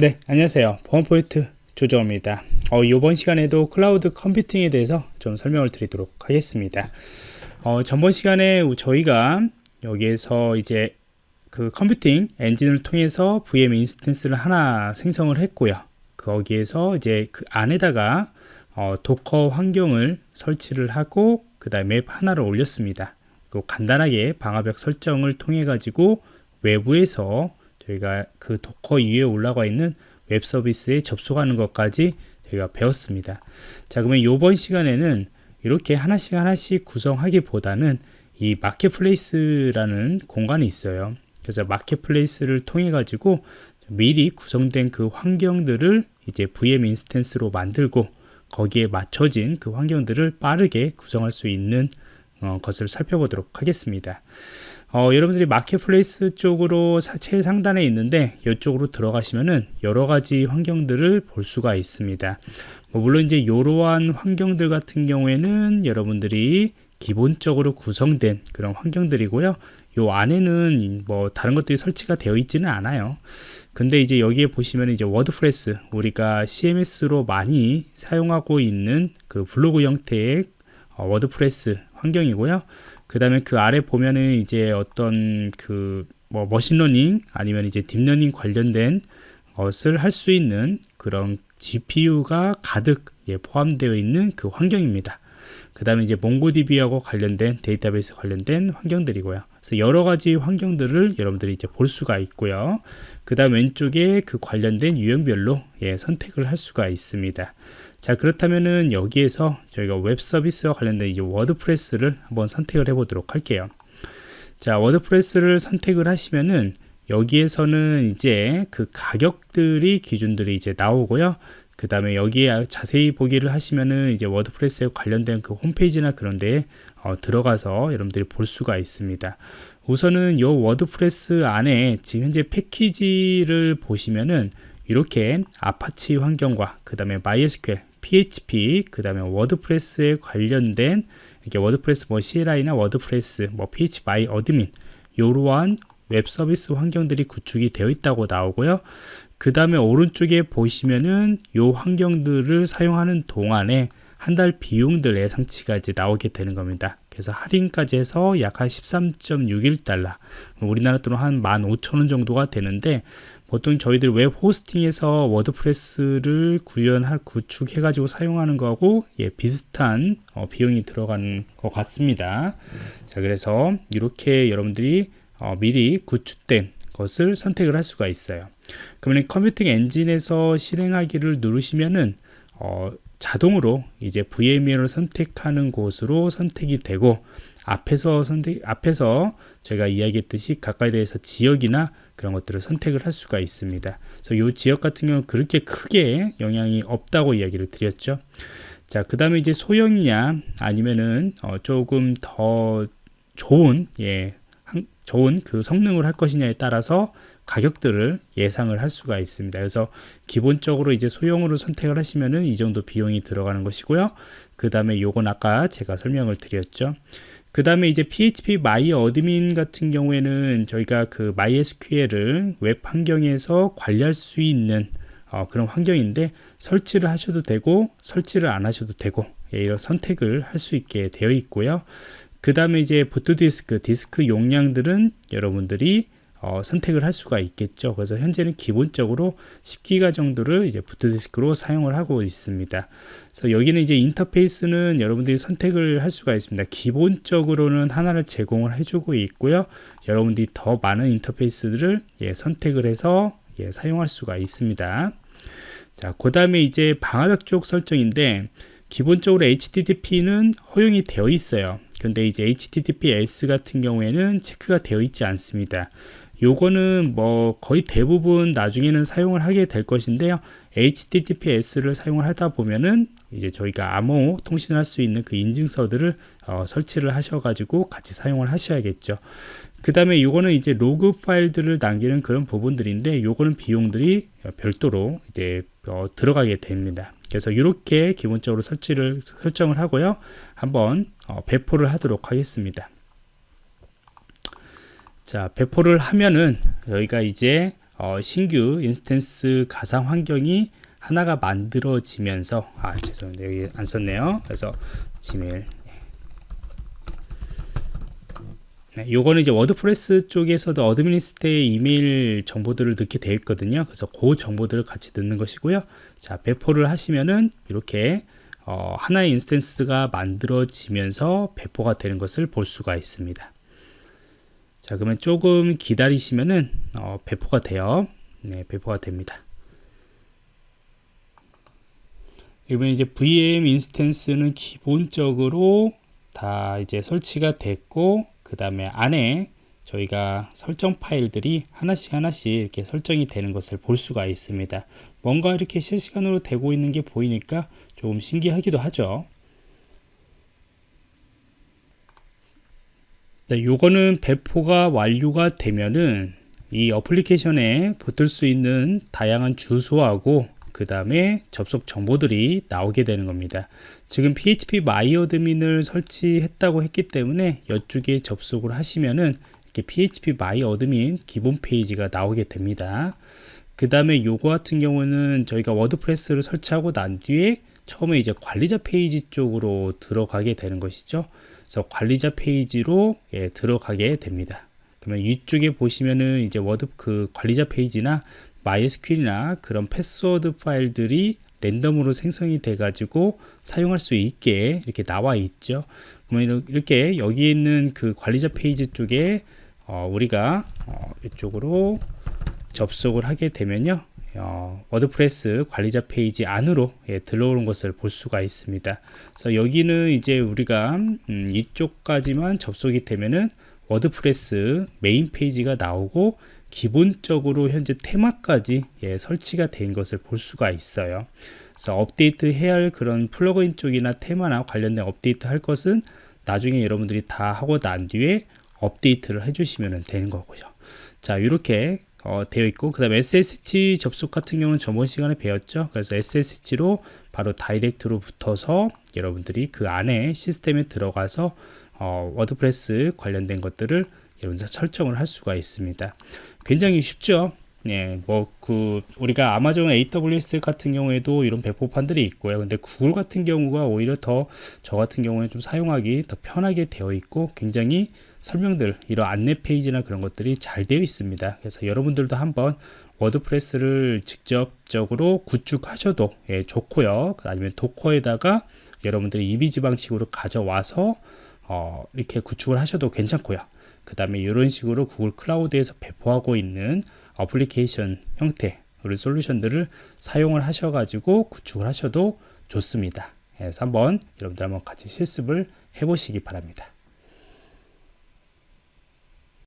네 안녕하세요. 보안포인트 조정입니다. 어, 이번 시간에도 cloud computing에 대해서 좀 설명을 드리도록 하겠습니다. 어, 전번 시간에 저희가 여기에서 이제 그 computing 엔진을 통해서 VM instance를 하나 생성을 했고요. 거기에서 이제 그 안에다가 어, 도커 환경을 설치를 하고 그 다음에 웹 하나를 올렸습니다. 간단하게 방화벽 설정을 통해 가지고 외부에서 저희가 그 도커 위에 올라가 있는 웹 서비스에 접속하는 것까지 저희가 배웠습니다. 자, 그러면 이번 시간에는 이렇게 하나씩 하나씩 구성하기보다는 이 marketplace라는 공간이 있어요. 그래서 marketplace를 통해 가지고 미리 구성된 그 환경들을 이제 VM instance로 만들고 거기에 맞춰진 그 환경들을 빠르게 구성할 수 있는 어, 것을 살펴보도록 하겠습니다. 어, 여러분들이 marketplace 쪽으로 제일 상단에 있는데 이쪽으로 들어가시면은 여러 가지 환경들을 볼 수가 있습니다. 뭐 물론 이제 이러한 환경들 같은 경우에는 여러분들이 기본적으로 구성된 그런 환경들이고요. 요 안에는 뭐 다른 것들이 설치가 되어 있지는 않아요. 근데 이제 여기에 보시면 이제 워드프레스 우리가 CMS로 많이 사용하고 있는 그 블로그 형태의 어, 워드프레스 환경이고요. 그 다음에 그 아래 보면은 이제 어떤 그 뭐 machine learning 아니면 이제 deep learning 관련된 것을 할 수 있는 그런 GPU가 가득 예, 포함되어 있는 그 환경입니다. 그 다음에 이제 몽고DB하고 관련된 데이터베이스 관련된 환경들이고요. 그래서 여러 가지 환경들을 여러분들이 이제 볼 수가 있고요. 그 다음 왼쪽에 그 관련된 유형별로 예, 선택을 할 수가 있습니다. 자 그렇다면은 여기에서 저희가 웹 서비스와 관련된 이제 워드프레스를 한번 선택을 해 보도록 할게요. 자 워드프레스를 선택을 하시면은 여기에서는 이제 그 가격들이 기준들이 이제 나오고요. 그 다음에 여기에 자세히 보기를 하시면은 이제 워드프레스에 관련된 그 홈페이지나 그런 데에 어, 들어가서 여러분들이 볼 수가 있습니다 우선은 이 워드프레스 안에 지금 현재 패키지를 보시면은 이렇게 아파치 환경과 그 다음에 MySQL PHP, 그 다음에 워드프레스에 관련된 이렇게 워드프레스 뭐 CLI나 워드프레스, 뭐 PHP admin 이러한 웹 서비스 환경들이 구축이 되어 있다고 나오고요. 그 다음에 오른쪽에 보시면은 이 환경들을 사용하는 동안에 한 달 비용들 예상치가 이제 나오게 되는 겁니다. 그래서 할인까지 해서 약 한 13.61달러 우리나라 돈으로 한 15,000원 정도가 되는데 보통 저희들 웹 호스팅에서 워드프레스를 구현할 구축해 가지고 사용하는 거하고 예, 비슷한 어, 비용이 들어가는 것 같습니다. 자 그래서 이렇게 여러분들이 어, 미리 구축된 것을 선택을 할 수가 있어요. 그러면 컴퓨팅 엔진에서 실행하기를 누르시면은 어, 자동으로 이제 VMW를 선택하는 곳으로 선택이 되고 앞에서 선택 앞에서 제가 이야기했듯이 각각에 대해서 지역이나 그런 것들을 선택을 할 수가 있습니다. 그래서 이 지역 같은 경우는 그렇게 크게 영향이 없다고 이야기를 드렸죠. 자, 그 다음에 이제 소형이냐 아니면은 어, 조금 더 좋은 예, 한, 좋은 그 성능을 할 것이냐에 따라서 가격들을 예상을 할 수가 있습니다. 그래서 기본적으로 이제 소형으로 선택을 하시면은 이 정도 비용이 들어가는 것이고요. 그 다음에 요건 아까 제가 설명을 드렸죠. 그 다음에 이제 PHP MyAdmin 같은 경우에는 저희가 그 MySQL을 웹 환경에서 관리할 수 있는 어, 그런 환경인데 설치를 하셔도 되고 설치를 안 하셔도 되고 예, 이런 선택을 할 수 있게 되어 있고요. 그 다음에 이제 부트디스크, 디스크 용량들은 여러분들이 어, 선택을 할 수가 있겠죠. 그래서 현재는 기본적으로 10기가 정도를 이제 부트디스크로 사용을 하고 있습니다. 그래서 여기는 이제 인터페이스는 여러분들이 선택을 할 수가 있습니다. 기본적으로는 하나를 제공을 해주고 있고요. 여러분들이 더 많은 인터페이스들을 예, 선택을 해서 예, 사용할 수가 있습니다. 자, 그 다음에 이제 방화벽 쪽 설정인데 기본적으로 HTTP는 허용이 되어 있어요. 근데 이제 HTTPS 같은 경우에는 체크가 되어 있지 않습니다. 요거는 뭐 거의 대부분 나중에는 사용을 하게 될 것인데요. HTTPS를 사용을 하다 보면은 이제 저희가 암호 통신할 수 있는 그 인증서들을 어, 설치를 하셔가지고 같이 사용을 하셔야겠죠. 그 다음에 요거는 이제 로그 파일들을 남기는 그런 부분들인데 요거는 비용들이 별도로 이제 어, 들어가게 됩니다. 그래서 이렇게 기본적으로 설치를 설정을 하고요. 한번 어, 배포를 하도록 하겠습니다. 자 배포를 하면은 여기가 이제 어, 신규 instance 가상 환경이 하나가 만들어지면서 아 죄송합니다. 여기 안 썼네요. 그래서 Gmail. 네, 요거는 이제 워드프레스 쪽에서도 administrator의 이메일 정보들을 넣게 되어 있거든요. 그래서 그 정보들을 같이 넣는 것이고요. 자 배포를 하시면은 이렇게 어, 하나의 instance가 만들어지면서 배포가 되는 것을 볼 수가 있습니다 자 그러면 조금 기다리시면은 어, 배포가 돼요. 네 배포가 됩니다. 이번 이제 VM 인스턴스는 기본적으로 다 이제 설치가 됐고 그 다음에 안에 저희가 설정 파일들이 하나씩 하나씩 이렇게 설정이 되는 것을 볼 수가 있습니다. 뭔가 이렇게 실시간으로 되고 있는 게 보이니까 조금 신기하기도 하죠 네, 요거는 배포가 완료가 되면은 이 어플리케이션에 붙을 수 있는 다양한 주소하고 그 다음에 접속 정보들이 나오게 되는 겁니다. 지금 PHP MyAdmin을 설치했다고 했기 때문에 이쪽에 접속을 하시면은 이렇게 PHP MyAdmin 기본 페이지가 나오게 됩니다. 그 다음에 요거 같은 경우는 저희가 워드프레스를 설치하고 난 뒤에 처음에 이제 관리자 페이지 쪽으로 들어가게 되는 것이죠 그래서 관리자 페이지로 예, 들어가게 됩니다. 그러면 이쪽에 보시면은 이제 워드 그 관리자 페이지나 MySQL이나 그런 패스워드 파일들이 랜덤으로 생성이 돼 가지고 사용할 수 있게 이렇게 나와 있죠. 그러면 이렇게 여기 있는 그 관리자 페이지 쪽에 어, 우리가 어, 이쪽으로 접속을 하게 되면요 어, 워드프레스 관리자 페이지 안으로 예, 들어오는 것을 볼 수가 있습니다 그래서 여기는 이제 우리가 음, 이쪽까지만 접속이 되면은 워드프레스 메인 페이지가 나오고 기본적으로 현재 테마까지 예, 설치가 된 것을 볼 수가 있어요. 그래서 업데이트 해야 할 그런 플러그인 쪽이나 테마나 관련된 업데이트 할 것은 나중에 여러분들이 다 하고 난 뒤에 업데이트를 해주시면 되는 거고요. 자, 이렇게 어, 되어 있고 그 다음에 SSH 접속 같은 경우는 저번 시간에 배웠죠. 그래서 SSH로 바로 direct로 붙어서 여러분들이 그 안에 시스템에 들어가서 어, 워드프레스 관련된 것들을 여러분들 설정을 할 수가 있습니다. 굉장히 쉽죠. 예, 뭐, 그, 우리가 아마존 AWS 같은 경우에도 이런 배포판들이 있고요. 근데 구글 같은 경우가 오히려 더, 저 같은 경우는 좀 사용하기 더 편하게 되어 있고, 굉장히 설명들, 이런 안내 페이지나 그런 것들이 잘 되어 있습니다. 그래서 여러분들도 한번 워드프레스를 직접적으로 구축하셔도 예, 좋고요. 아니면 도커에다가 여러분들이 이미지 방식으로 가져와서 어, 이렇게 구축을 하셔도 괜찮고요. 그 다음에 이런 식으로 구글 클라우드에서 배포하고 있는 어플리케이션 형태 우리 솔루션들을 사용을 하셔 가지고 구축을 하셔도 좋습니다. 그래서 한번 여러분들 한번 같이 실습을 해 보시기 바랍니다.